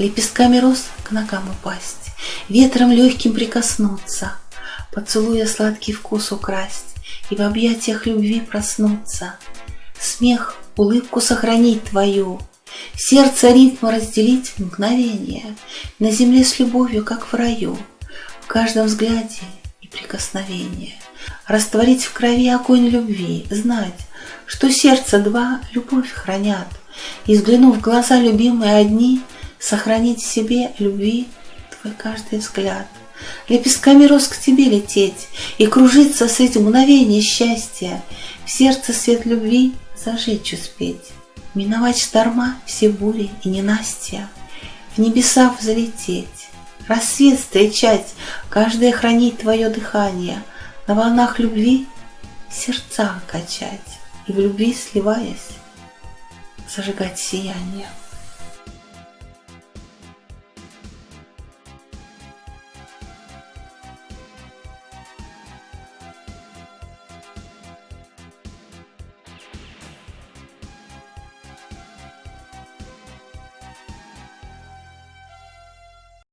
Лепестками роз к ногам упасть, Ветром легким прикоснуться, Поцелуя сладкий вкус украсть И в объятиях любви проснуться. Смех, улыбку сохранить твою, Сердце ритм разделить в мгновение, На земле с любовью, как в раю, В каждом взгляде и прикосновении. Растворить в крови огонь любви, Знать, что сердце два любовь хранят, И, взглянув в глаза любимые одни, Сохранить в себе любви твой каждый взгляд. Лепестками роз к тебе лететь И кружиться с этим мгновение счастья, В сердце свет любви зажечь успеть. Миновать шторма, все бури и ненастья, В небеса взлететь, рассвет встречать, Каждое хранить твое дыхание, На волнах любви сердца качать И в любви сливаясь, зажигать сияние.